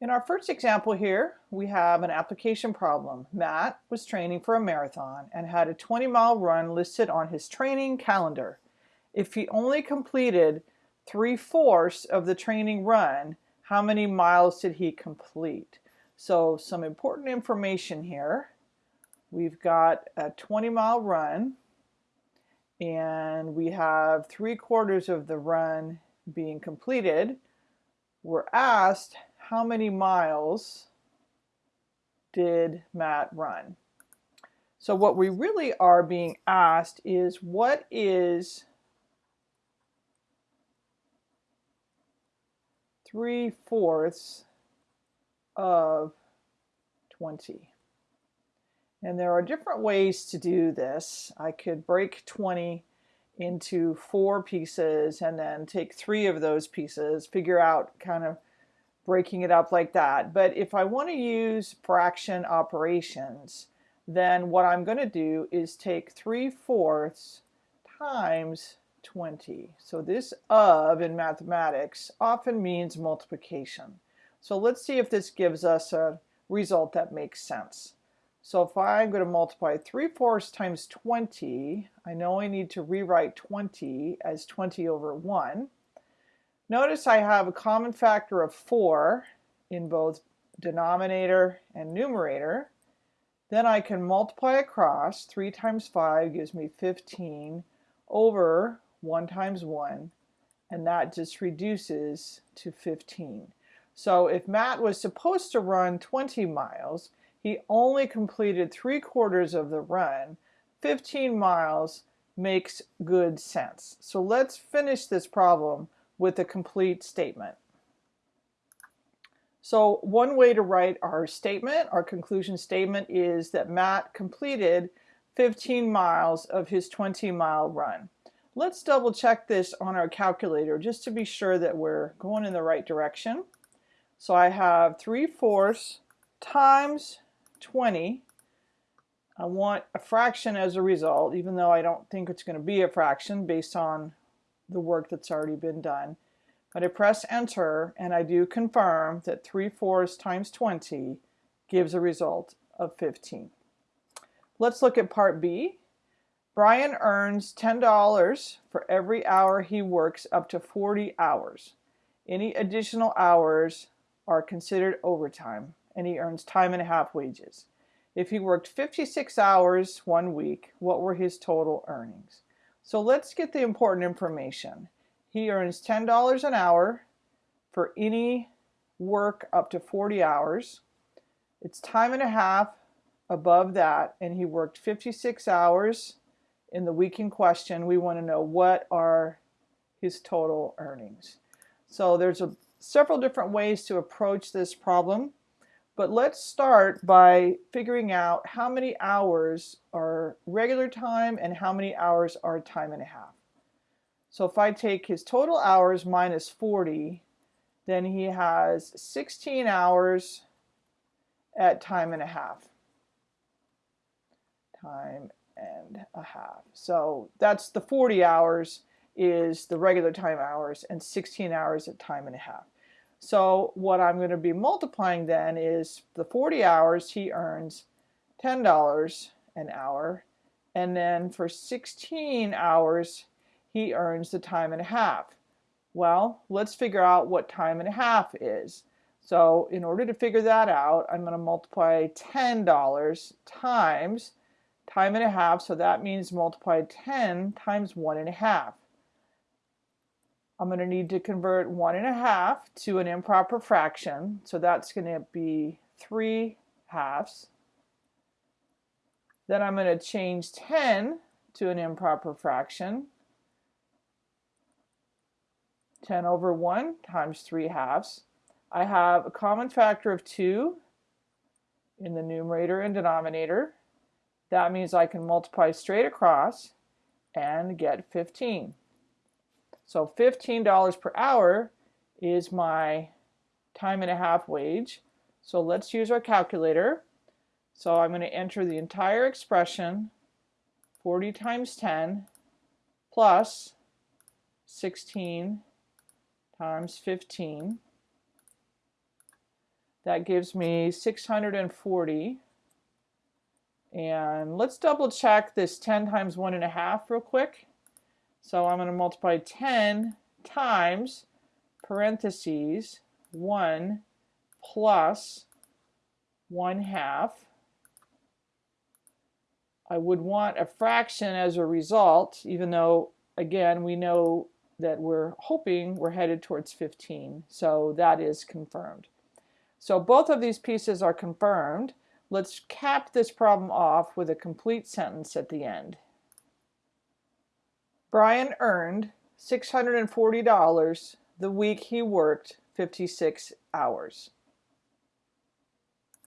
In our first example here, we have an application problem. Matt was training for a marathon and had a 20 mile run listed on his training calendar. If he only completed three-fourths of the training run, how many miles did he complete? So some important information here. We've got a 20 mile run and we have three quarters of the run being completed. We're asked how many miles did Matt run? So what we really are being asked is what is three-fourths of 20? And there are different ways to do this. I could break 20 into four pieces and then take three of those pieces, figure out kind of breaking it up like that. But if I want to use fraction operations, then what I'm going to do is take 3 fourths times 20. So this of in mathematics often means multiplication. So let's see if this gives us a result that makes sense. So if I'm going to multiply 3 fourths times 20, I know I need to rewrite 20 as 20 over 1. Notice I have a common factor of 4 in both denominator and numerator. Then I can multiply across. 3 times 5 gives me 15 over 1 times 1. And that just reduces to 15. So if Matt was supposed to run 20 miles, he only completed 3 quarters of the run. 15 miles makes good sense. So let's finish this problem with a complete statement. So one way to write our statement, our conclusion statement, is that Matt completed 15 miles of his 20 mile run. Let's double check this on our calculator just to be sure that we're going in the right direction. So I have 3 fourths times 20. I want a fraction as a result, even though I don't think it's going to be a fraction based on the work that's already been done. But I press enter and I do confirm that 3 fourths times 20 gives a result of 15. Let's look at part B. Brian earns $10 for every hour he works up to 40 hours. Any additional hours are considered overtime and he earns time and a half wages. If he worked 56 hours one week, what were his total earnings? So let's get the important information. He earns $10 an hour for any work up to 40 hours. It's time and a half above that, and he worked 56 hours in the week in question. We want to know what are his total earnings. So there's a, several different ways to approach this problem. But let's start by figuring out how many hours are regular time and how many hours are time and a half. So if I take his total hours minus 40, then he has 16 hours at time and a half. Time and a half. So that's the 40 hours is the regular time hours and 16 hours at time and a half. So what I'm going to be multiplying then is the 40 hours he earns $10 an hour and then for 16 hours he earns the time and a half. Well, let's figure out what time and a half is. So in order to figure that out, I'm going to multiply $10 times time and a half. So that means multiply 10 times one and a half. I'm going to need to convert one and a half to an improper fraction. So that's going to be three halves. Then I'm going to change 10 to an improper fraction. 10 over 1 times 3 halves. I have a common factor of 2 in the numerator and denominator. That means I can multiply straight across and get 15. So $15 per hour is my time and a half wage. So let's use our calculator. So I'm going to enter the entire expression, 40 times 10 plus 16 times 15. That gives me 640. And let's double check this 10 times one and a half real quick. So I'm going to multiply 10 times parentheses 1 plus 1 half. I would want a fraction as a result, even though, again, we know that we're hoping we're headed towards 15. So that is confirmed. So both of these pieces are confirmed. Let's cap this problem off with a complete sentence at the end. Brian earned $640 the week he worked 56 hours.